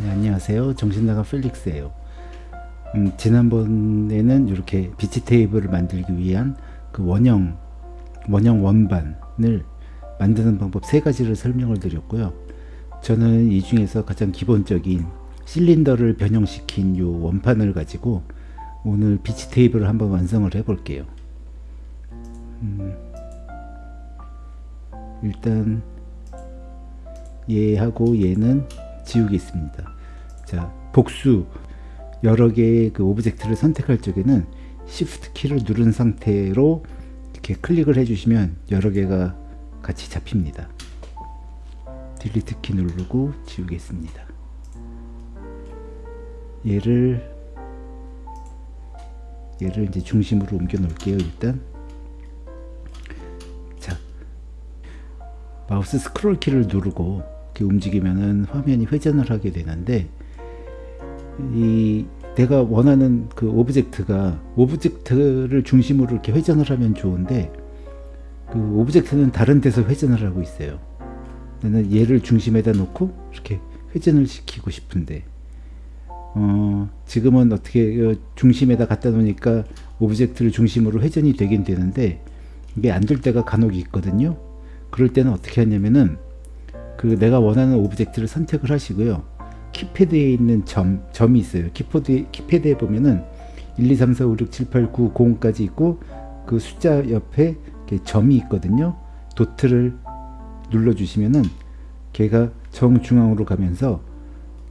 네, 안녕하세요. 정신나간 펠릭스예요. 음, 지난번에는 이렇게 비치 테이블을 만들기 위한 그 원형 원형 원반을 만드는 방법 세 가지를 설명을 드렸고요. 저는 이 중에서 가장 기본적인 실린더를 변형시킨 요 원판을 가지고 오늘 비치 테이블을 한번 완성을 해 볼게요. 음, 일단 얘하고 얘는 지우겠습니다. 자, 복수 여러 개의 그 object를 선택할 적에는 Shift 키를 누른 상태로 이렇게 클릭을 해주시면 여러 개가 같이 잡힙니다. Delete 키 누르고 지우겠습니다. 얘를 얘를 이제 중심으로 옮겨 놓을게요. 일단 자 마우스 스크롤 키를 누르고 이렇게 움직이면은 화면이 회전을 하게 되는데 이 내가 원하는 그 object가 object를 중심으로 이렇게 회전을 하면 좋은데 그 object는 다른 데서 회전을 하고 있어요. 나는 얘를 중심에다 놓고 이렇게 회전을 시키고 싶은데 어, 지금은 어떻게 중심에다 갖다 놓으니까 object를 중심으로 회전이 되긴 되는데 이게 안 될 때가 간혹 있거든요. 그럴 때는 어떻게 하냐면은 그 내가 원하는 object를 선택을 하시고요. 키패드에 있는 점, 점이 있어요. 키패드, 키패드에 보면은 1, 2, 3, 4, 5, 6, 7, 8, 9, 0까지 있고 그 숫자 옆에 점이 있거든요. 도트를 눌러주시면은 걔가 정중앙으로 가면서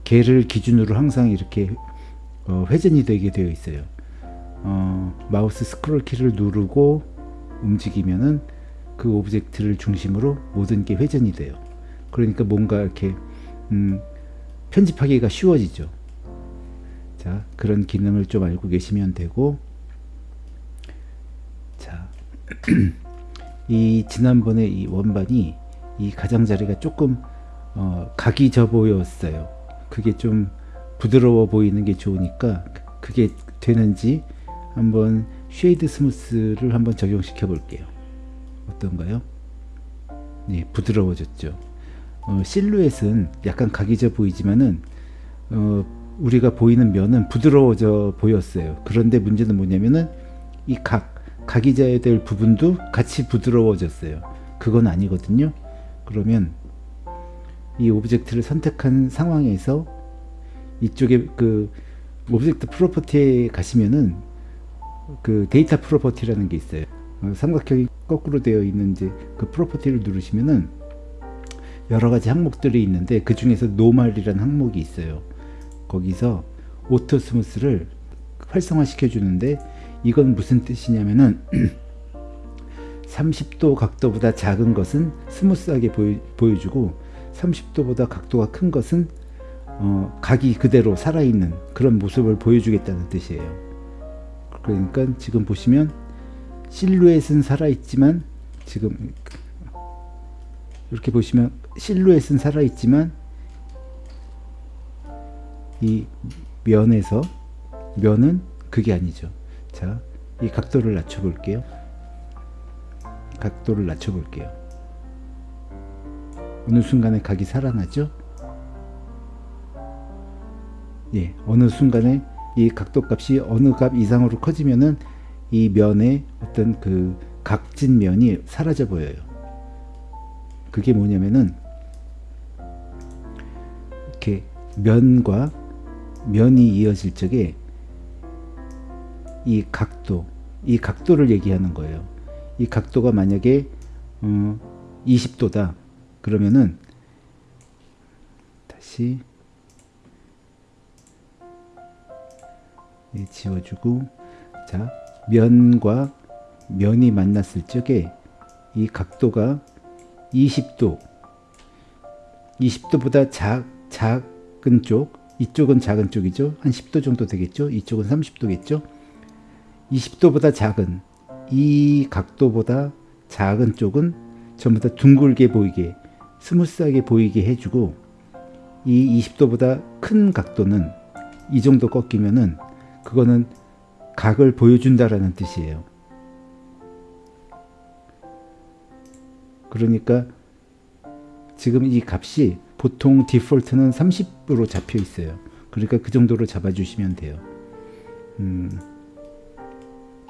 걔를 기준으로 항상 이렇게 어, 회전이 되게 되어 있어요. 어, 마우스 스크롤 키를 누르고 움직이면은 그 object를 중심으로 모든 게 회전이 돼요. 그러니까 뭔가 이렇게 음, 편집하기가 쉬워지죠. 자, 그런 기능을 좀 알고 계시면 되고 자, 이 지난번에 이 원반이 이 가장자리가 조금 어, 각이 져 보였어요. 그게 좀 부드러워 보이는 게 좋으니까 그게 되는지 한번 Shade Smooth를 한번 적용시켜 볼게요. 어떤가요? 네, 부드러워졌죠. 어, 실루엣은 약간 각이져 보이지만은 어, 우리가 보이는 면은 부드러워져 보였어요. 그런데 문제는 뭐냐면은 이 각, 각이 져야 될 부분도 같이 부드러워졌어요. 그건 아니거든요. 그러면 이 object를 선택한 상황에서 이쪽에 그 Object Property에 가시면은 그 Data Property라는 게 있어요. 어, 삼각형이 거꾸로 되어 있는 이제 그 Property를 누르시면은 여러 가지 항목들이 있는데 그 중에서 Normal이라는 항목이 있어요. 거기서 Auto Smooth를 활성화 시켜 주는데 이건 무슨 뜻이냐면은 30도 각도보다 작은 것은 smooth하게 보여, 보여주고 30도보다 각도가 큰 것은 어, 각이 그대로 살아있는 그런 모습을 보여주겠다는 뜻이에요. 그러니까 지금 보시면 실루엣은 살아있지만 지금 이렇게 보시면 실루엣은 살아있지만 이 면에서 면은 그게 아니죠. 자, 이 각도를 낮춰 볼게요. 각도를 낮춰 볼게요. 어느 순간에 각이 살아나죠? 예, 어느 순간에 이 각도 값이 어느 값 이상으로 커지면은 이 면의 어떤 그 각진 면이 사라져 보여요. 그게 뭐냐면은 이렇게 면과 면이 이어질 적에 이 각도, 이 각도를 얘기하는 거예요. 이 각도가 만약에 어, 20도다. 그러면은 다시 예, 지워주고 자 면과 면이 만났을 적에 이 각도가 20도 20도보다 작, 작은 쪽 이쪽은 작은 쪽이죠. 한 10도 정도 되겠죠. 이쪽은 30도겠죠. 20도보다 작은 이 각도보다 작은 쪽은 전부 다 둥글게 보이게 smooth하게 보이게 해주고 이 20도보다 큰 각도는 이 정도 꺾이면은 그거는 각을 보여준다라는 뜻이에요. 그러니까 지금 이 값이 보통 디폴트는 30으로 잡혀 있어요. 그러니까 그 정도로 잡아주시면 돼요. 음,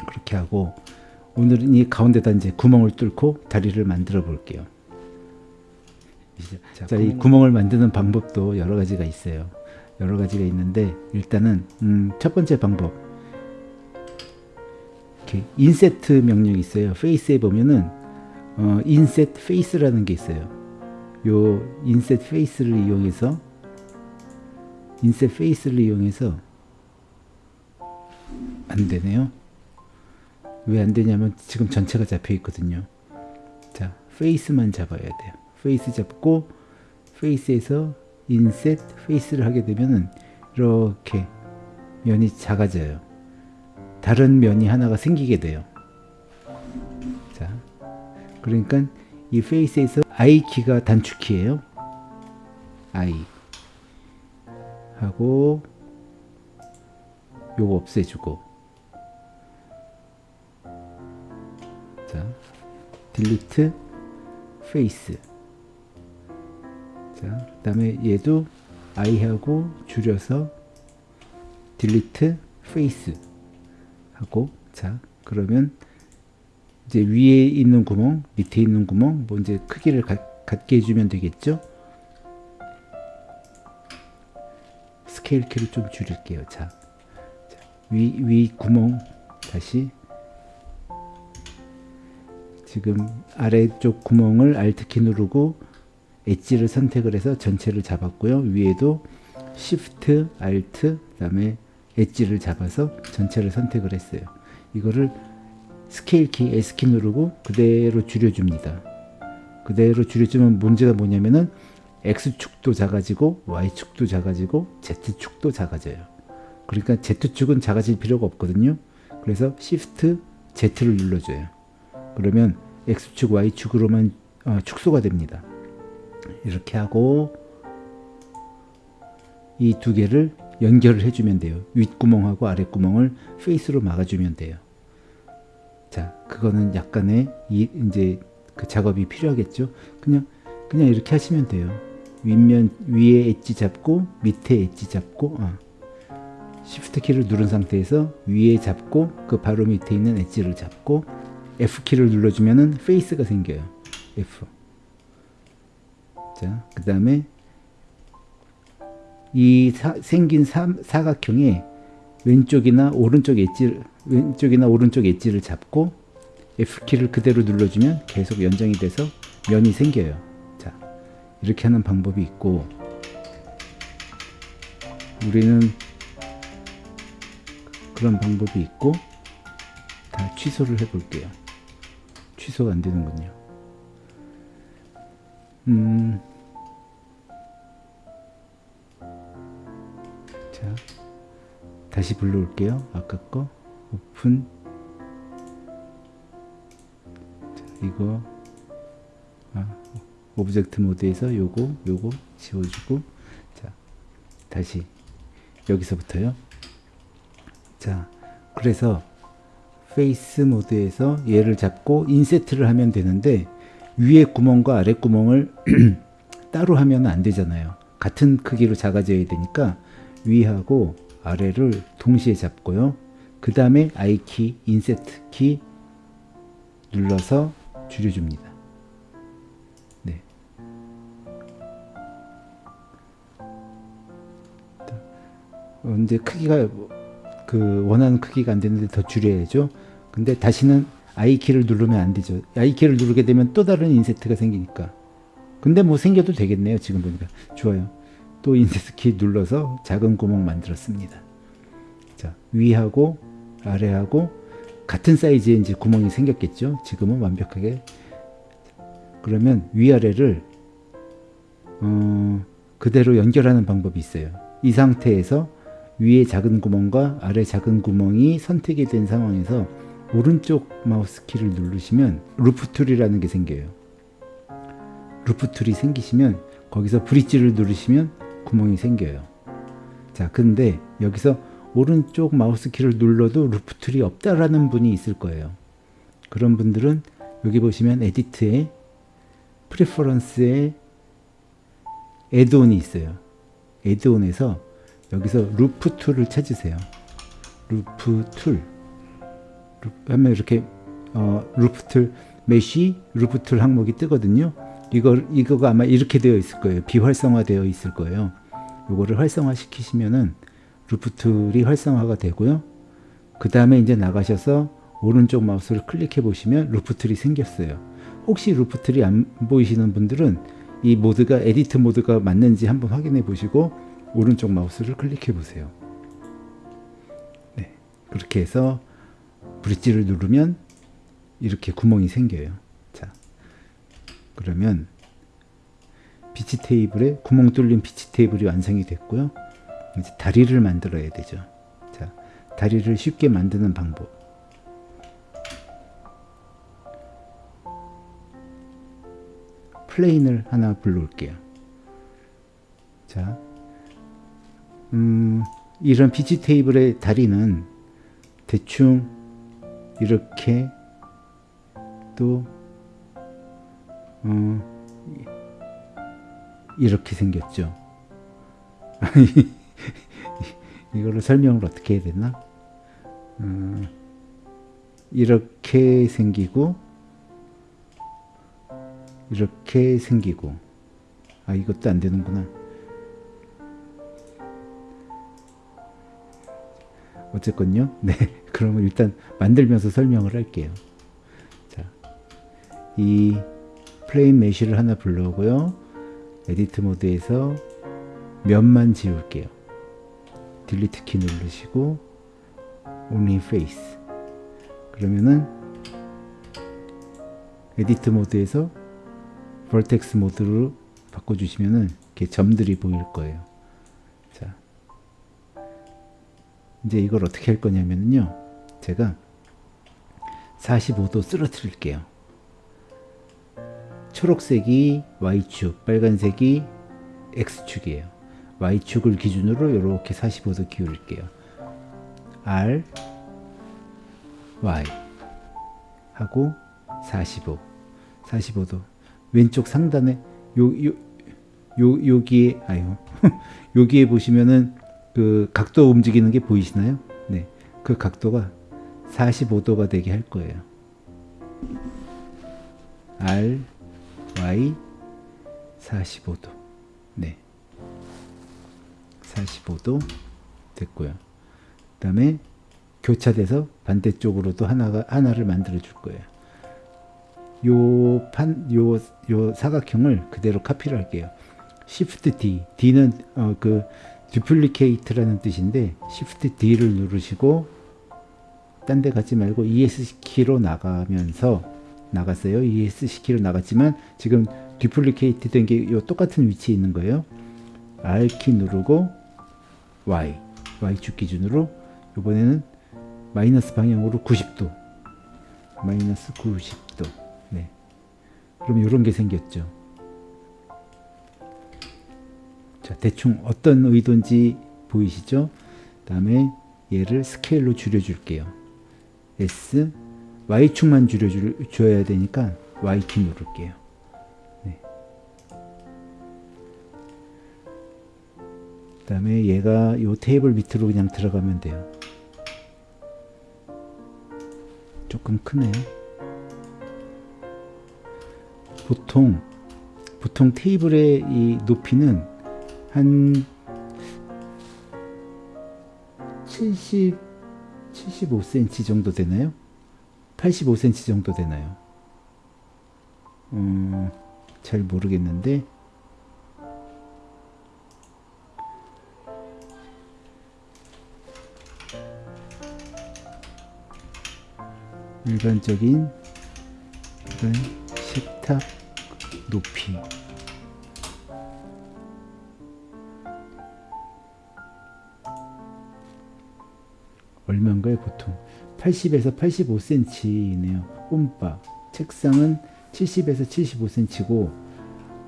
그렇게 하고 오늘은 이 가운데다 이제 구멍을 뚫고 다리를 만들어 볼게요. 자, 자, 이 구멍을 만드는 방법도 여러 가지가 있어요. 여러 가지가 있는데 일단은 음, 첫 번째 방법 이렇게 Inset 명령이 있어요. Face에 보면은 어, Inset Face라는 게 있어요. 요 Inset Face를 이용해서 Inset Face를 이용해서 안 되네요. 왜 안 되냐면 지금 전체가 잡혀 있거든요. 자, Face만 잡아야 돼요. Face 잡고 Face에서 Inset Face를 하게 되면은 이렇게 면이 작아져요. 다른 면이 하나가 생기게 돼요. 자, 그러니까 이 Face에서 I 키가 단축키예요. I 하고 요거 없애주고. 자 Delete Face 자 그 다음에 얘도 I하고 줄여서 Delete Face 하고. 자 그러면 이제 위에 있는 구멍 밑에 있는 구멍 뭐 이제 크기를 가, 같게 해주면 되겠죠? 스케일 키를 좀 줄일게요. 자, 위, 위 구멍 다시. 지금 아래쪽 구멍을 Alt키 누르고 edge를 선택을 해서 전체를 잡았고요. 위에도 Shift Alt 그 다음에 edge를 잡아서 전체를 선택을 했어요. 이거를 스케일 키 S키 누르고 그대로 줄여줍니다. 그대로 줄여주면 문제가 뭐냐면은 X축도 작아지고 Y축도 작아지고 Z축도 작아져요. 그러니까 Z축은 작아질 필요가 없거든요. 그래서 Shift Z를 눌러줘요. 그러면 X축 Y축으로만 어, 축소가 됩니다. 이렇게 하고 이 두 개를 연결을 해주면 돼요. 윗구멍하고 아랫구멍을 페이스로 막아주면 돼요. 자, 그거는 약간의 이, 이제 그 작업이 필요하겠죠. 그냥 그냥 이렇게 하시면 돼요. 윗면 위에 엣지 잡고 밑에 엣지 잡고 어. Shift 키를 누른 상태에서 위에 잡고 그 바로 밑에 있는 edge를 잡고 F 키를 눌러주면은 face가 생겨요. F. 자, 그 다음에 이 사, 생긴 사, 사각형의 왼쪽이나 오른쪽 edge 왼쪽이나 오른쪽 edge를 잡고 F키를 그대로 눌러주면 계속 연장이 돼서 면이 생겨요. 자, 이렇게 하는 방법이 있고 우리는 그런 방법이 있고 다 취소를 해 볼게요. 취소가 안 되는군요. 음. 자, 다시 불러올게요. 아까 거 오픈. 자, 이거 아, object 모드에서 요거 요거 지워주고 자 다시 여기서부터요. 자 그래서 face 모드에서 얘를 잡고 inset을 하면 되는데 위에 구멍과 아래 구멍을 따로 하면 안 되잖아요. 같은 크기로 작아져야 되니까 위하고 아래를 동시에 잡고요. 그 다음에 I키, inset 키 눌러서 줄여줍니다. 네. 언제 크기가 그 원하는 크기가 안 되는데 더 줄여야죠. 근데 다시는 I키를 누르면 안 되죠. I키를 누르게 되면 또 다른 인세트가 생기니까. 근데 뭐 생겨도 되겠네요. 지금 보니까. 좋아요. 또 인세트 키 눌러서 작은 구멍 만들었습니다. 자, 위하고 아래하고 같은 사이즈의 이제 구멍이 생겼겠죠. 지금은 완벽하게. 그러면 위아래를 어, 그대로 연결하는 방법이 있어요. 이 상태에서 위에 작은 구멍과 아래 작은 구멍이 선택이 된 상황에서 오른쪽 마우스 키를 누르시면 loop tool이라는 게 생겨요. loop tool이 생기시면 거기서 bridge를 누르시면 구멍이 생겨요. 자, 근데 여기서 오른쪽 마우스 키를 눌러도 loop tool이 없다라는 분이 있을 거예요. 그런 분들은 여기 보시면 edit에 preference에 add-on이 있어요. add-on에서 여기서 loop tool을 찾으세요. loop tool. 하면 이렇게 어, loop tool mesh loop tool 항목이 뜨거든요. 이거 이거가 아마 이렇게 되어 있을 거예요. 비활성화되어 있을 거예요. 요거를 활성화 시키시면은 loop tool이 활성화가 되고요. 그 다음에 이제 나가셔서 오른쪽 마우스를 클릭해 보시면 loop tool이 생겼어요. 혹시 loop tool이 안 보이시는 분들은 이 모드가 edit 모드가 맞는지 한번 확인해 보시고 오른쪽 마우스를 클릭해 보세요. 네, 그렇게 해서 bridge를 누르면 이렇게 구멍이 생겨요. 자, 그러면 beach 테이블에 구멍 뚫린 beach 테이블이 완성이 됐고요. 이제 다리를 만들어야 되죠. 자, 다리를 쉽게 만드는 방법. plane을 하나 불러올게요. 자, 음, 이런 beach 테이블의 다리는 대충 이렇게 또 어, 이렇게 생겼죠. 이거를 설명을 어떻게 해야 되나? 음, 이렇게 생기고 이렇게 생기고 아 이것도 안 되는구나. 어쨌건요. 네, 그러면 일단 만들면서 설명을 할게요. 자, 이 plane mesh를 하나 불러오고요. edit 모드에서 면만 지울게요. delete 키 누르시고 only face 그러면은 edit 모드에서 vertex 모드로 바꿔주시면은 이렇게 점들이 보일 거예요. 자, 이제 이걸 어떻게 할 거냐면요. 제가 45도 쓰러뜨릴게요. 초록색이 Y축, 빨간색이 X축이에요. Y축을 기준으로 이렇게 45도 기울일게요. R, Y 하고 45, 45도. 왼쪽 상단에 요, 요, 요, 여기에, 아유, 여기에 보시면은 그 각도 움직이는 게 보이시나요? 네. 그 각도가 45도가 되게 할 거예요. R, Y 45도. 네. 45도 됐고요. 그 다음에 교차돼서 반대쪽으로도 하나가 하나를 만들어 줄 거예요. 요 판, 요, 요 사각형을 그대로 카피를 할게요. Shift D. D는 어, 그 duplicate라는 뜻인데 Shift D를 누르시고 딴 데 가지 말고 ES 키로 나가면서 나갔어요. ES 키로 나갔지만 지금 duplicated 된게 요 똑같은 위치에 있는 거예요. R 키 누르고 Y Y축 기준으로 이번에는 마이너스 방향으로 90도 마이너스 90도 네. 그럼 이런 게 생겼죠. 자, 대충 어떤 의도인지 보이시죠? 다음에 얘를 스케일로 줄여줄게요. S, Y축만 줄여줘야 되니까 Y키 누를게요. 다음에 얘가 이 테이블 밑으로 그냥 들어가면 돼요. 조금 크네요. 보통 보통 테이블의 이 높이는 한 70, 75cm 정도 되나요? 85cm 정도 되나요? 음, 잘 모르겠는데 일반적인 이런 식탁 높이. 얼마인가요 보통? 80에서 85cm이네요 홈바. 책상은 70에서 75cm고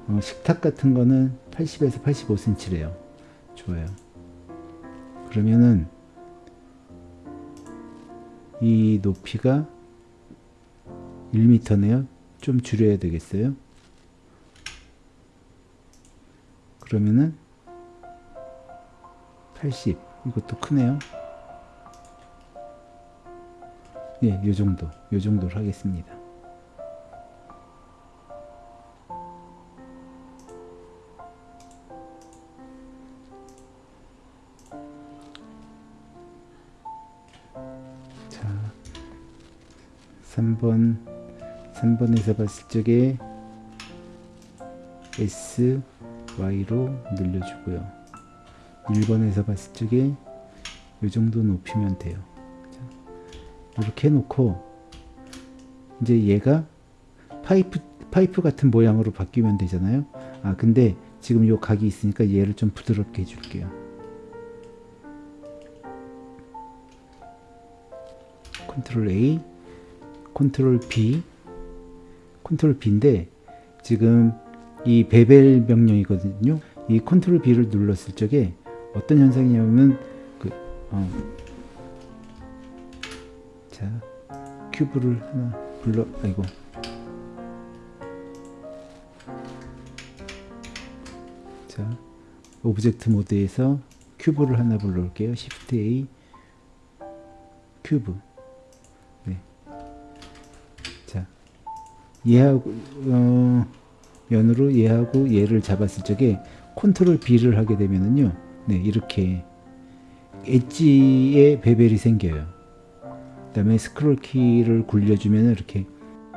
어, 식탁 같은 거는 80에서 85cm래요. 좋아요. 그러면은 이 높이가 1m네요? 좀 줄여야 되겠어요? 그러면은 80 이것도 크네요. 예, 요 정도, 요 정도로 하겠습니다. 자, 3번, 3번에서 봤을 적에 S, Y로 늘려주고요. 1번에서 봤을 적에 이 정도 높이면 돼요. 자, 이렇게 해놓고 이제 얘가 파이프 파이프 같은 모양으로 바뀌면 되잖아요. 아 근데 지금 요 각이 있으니까 얘를 좀 부드럽게 해줄게요. 컨트롤 A, 컨트롤 B, 컨트롤 B인데 지금 이 bevel 명령이거든요. 이 컨트롤 B를 눌렀을 적에 어떤 현상이냐면 그 어, 자 cube를 하나 불러 아이고 자 object 모드에서 cube를 하나 불러올게요. Shift A cube 얘하고 어, 면으로 얘하고 얘를 잡았을 적에 컨트롤 B를 하게 되면은요 네 이렇게 엣지에 베벨이 생겨요. 그 다음에 스크롤 키를 굴려주면 이렇게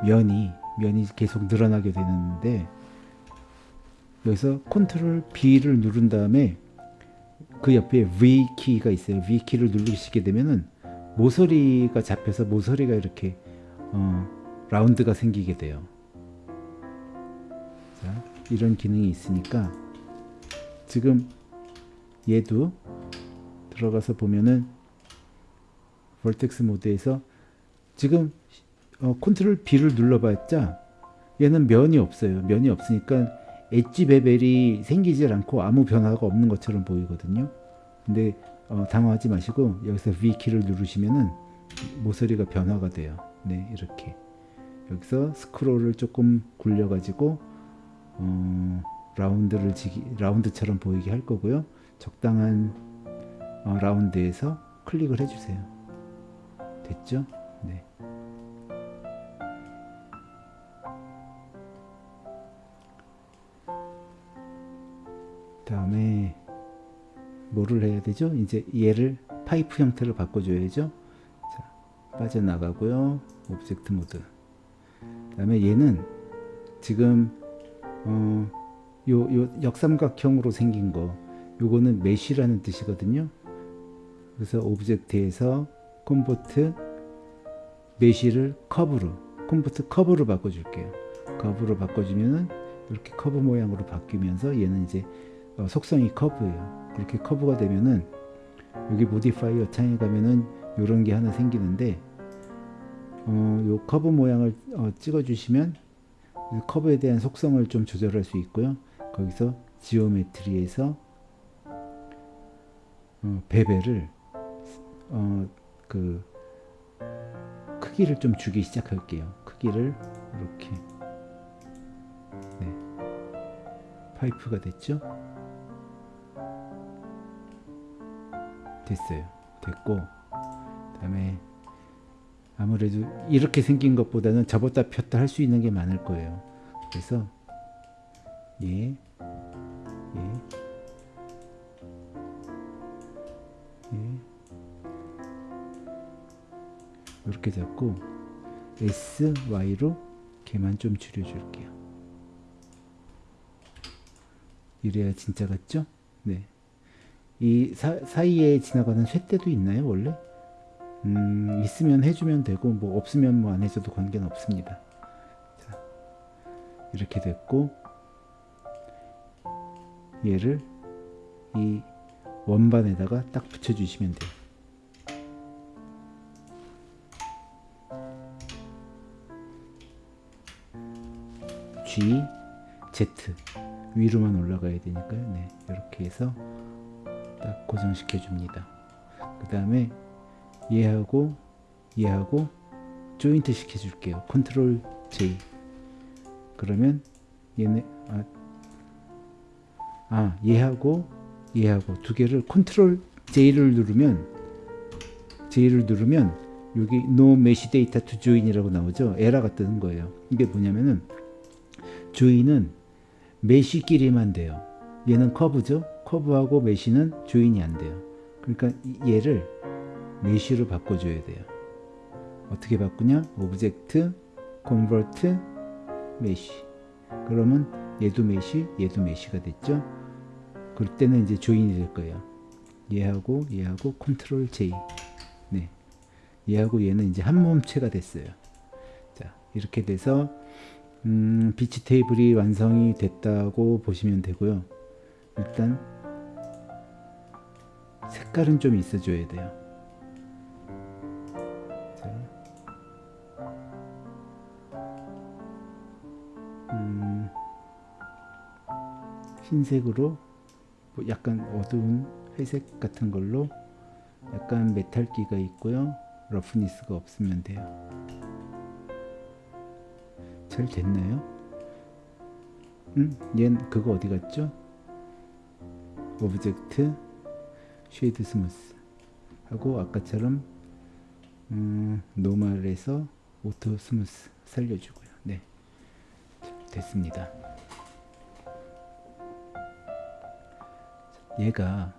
면이 면이 계속 늘어나게 되는데 여기서 컨트롤 B를 누른 다음에 그 옆에 V 키가 있어요. V 키를 누르시게 되면은 모서리가 잡혀서 모서리가 이렇게 어, 라운드가 생기게 돼요 자, 이런 기능이 있으니까 지금 얘도 들어가서 보면은 vertex 모드에서 지금 어, 컨트롤 B를 눌러봤자 얘는 면이 없어요. 면이 없으니까 엣지 베벨이 생기질 않고 아무 변화가 없는 것처럼 보이거든요. 근데 어, 당황하지 마시고 여기서 V 키를 누르시면은 모서리가 변화가 돼요. 네, 이렇게 여기서 스크롤을 조금 굴려 가지고 어, 라운드를 지기, 라운드처럼 보이게 할 거고요. 적당한 어, 라운드에서 클릭을 해주세요. 됐죠? 네. 다음에 뭐를 해야 되죠? 이제 얘를 파이프 형태로 바꿔줘야죠. 자, 빠져나가고요. object mode. 다음에 얘는 지금 어, 요, 요 역삼각형으로 생긴 거 요거는 mesh라는 뜻이거든요. 그래서 object에서 convert mesh를 커브로 convert 커브로 바꿔줄게요. 커브로 바꿔주면은 이렇게 커브 모양으로 바뀌면서 얘는 이제 어, 속성이 커브예요. 그렇게 커브가 되면은 여기 modifier 창에 가면은 이런 게 하나 생기는데 어, 요 커브 모양을 어, 찍어주시면 커브에 대한 속성을 좀 조절할 수 있고요. 거기서 geometry에서 어, bevel을 어, 그 크기를 좀 주기 시작할게요. 크기를 이렇게 네. 파이프가 됐죠? 됐어요. 됐고 그 다음에 아무래도 이렇게 생긴 것보다는 접었다 폈다 할 수 있는 게 많을 거예요. 그래서 예, 예, 예. 이렇게 잡고 S, Y로 걔만 좀 줄여줄게요. 이래야 진짜 같죠? 네. 이 사, 사이에 지나가는 쇳대도 있나요, 원래? 음, 있으면 해주면 되고, 뭐, 없으면 뭐 안 해줘도 관계는 없습니다. 자, 이렇게 됐고, 얘를 이 원반에다가 딱 붙여주시면 돼요. G, Z 위로만 올라가야 되니까요. 네, 이렇게 해서 딱 고정시켜 줍니다. 그 다음에 얘하고 얘하고 조인트 시켜 줄게요. 컨트롤 J 그러면 얘네 아, 아 얘하고 얘하고 두 개를 컨트롤 J를 누르면 J를 누르면 여기 no mesh data to join이라고 나오죠. 에러가 뜨는 거예요. 이게 뭐냐면은 join은 mesh끼리만 돼요. 얘는 커브죠. 커브하고 mesh는 join이 안 돼요. 그러니까 얘를 mesh로 바꿔줘야 돼요. 어떻게 바꾸냐? object, convert, mesh. 그러면 얘도 mesh, 얘도 mesh가 됐죠. 그럴 때는 이제 join이 될 거예요. 얘하고 얘하고 컨트롤 J. 네. 얘하고 얘는 이제 한 몸체가 됐어요. 자, 이렇게 돼서 음, 비치 테이블이 완성이 됐다고 보시면 되고요. 일단 색깔은 좀 있어줘야 돼요. 흰색으로 뭐 약간 어두운 회색 같은 걸로 약간 메탈기가 있고요. roughness가 없으면 돼요. 잘 됐나요? 음, 얜 그거 어디 갔죠? object shade smooth 하고 아까처럼 음, normal에서 auto smooth 살려주고요. 네, 됐습니다. 얘가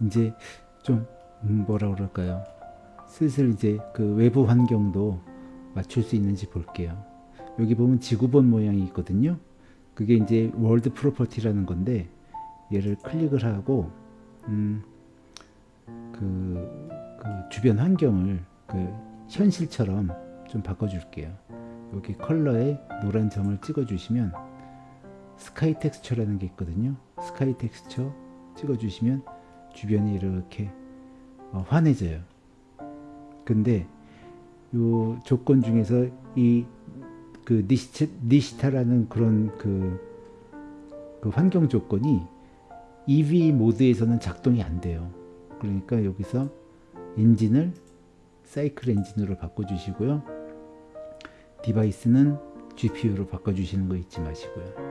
이제 좀 뭐라 그럴까요? 슬슬 이제 그 외부 환경도 맞출 수 있는지 볼게요. 여기 보면 지구본 모양이 있거든요. 그게 이제 world property라는 건데 얘를 클릭을 하고 음, 그, 그 주변 환경을 그 현실처럼 좀 바꿔줄게요. 여기 컬러에 노란 점을 찍어주시면 sky texture라는 게 있거든요. sky texture 찍어주시면 주변이 이렇게 어, 환해져요. 근데 요 조건 중에서 이 그 니시타, 니시타라는 그런 그, 그 환경 조건이 Eevee 모드에서는 작동이 안 돼요. 그러니까 여기서 엔진을 사이클 엔진으로 바꿔주시고요. device는 GPU로 바꿔주시는 거 잊지 마시고요.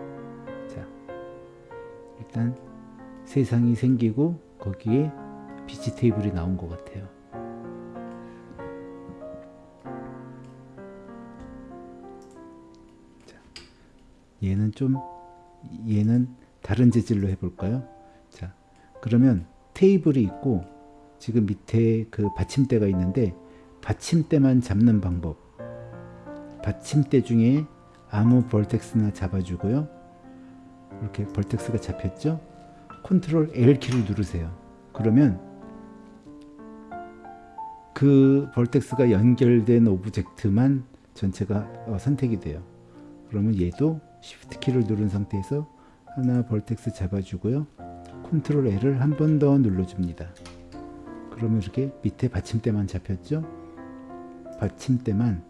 자, 일단 세상이 생기고 거기에 비치 테이블이 나온 것 같아요. 자, 얘는 좀 얘는 다른 재질로 해볼까요? 자, 그러면 테이블이 있고 지금 밑에 그 받침대가 있는데 받침대만 잡는 방법. 받침대 중에 아무 vertex나 잡아주고요. 이렇게 vertex가 잡혔죠? 컨트롤 L 키를 누르세요. 그러면 그 vertex가 연결된 object만 전체가 어, 선택이 돼요. 그러면 얘도 Shift 키를 누른 상태에서 하나 vertex 잡아주고요. 컨트롤 L을 한 번 더 눌러줍니다. 그러면 이렇게 밑에 받침대만 잡혔죠? 받침대만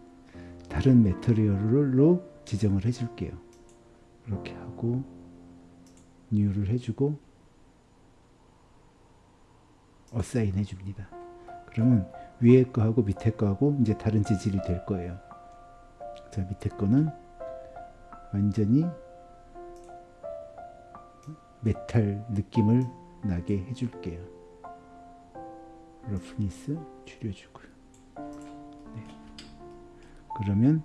다른 material로 지정을 해줄게요. 이렇게 하고 new를 해주고 assign 해줍니다. 그러면 위에 거하고 밑에 거하고 이제 다른 재질이 될 거예요. 자 밑에 거는 완전히 메탈 느낌을 나게 해줄게요. roughness 줄여주고요. 네. 그러면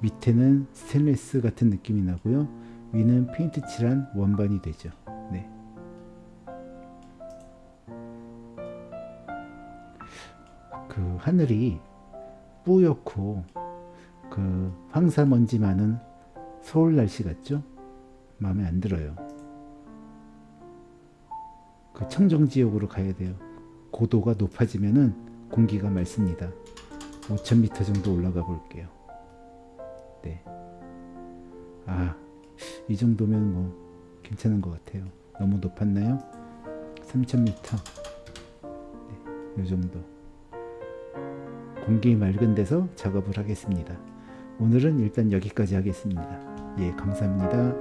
밑에는 스테인리스 같은 느낌이 나고요. 위는 페인트 칠한 원반이 되죠. 네. 그 하늘이 뿌옇고 그 황사먼지 많은 서울 날씨 같죠? 마음에 안 들어요. 그 청정 지역으로 가야 돼요. 고도가 높아지면은 공기가 맑습니다. 5,000m 정도 올라가 볼게요. 네. 아, 이 정도면 뭐 괜찮은 것 같아요. 너무 높았나요? 3,000m. 네, 이 정도. 공기 맑은 데서 작업을 하겠습니다. 오늘은 일단 여기까지 하겠습니다. 예, 감사합니다.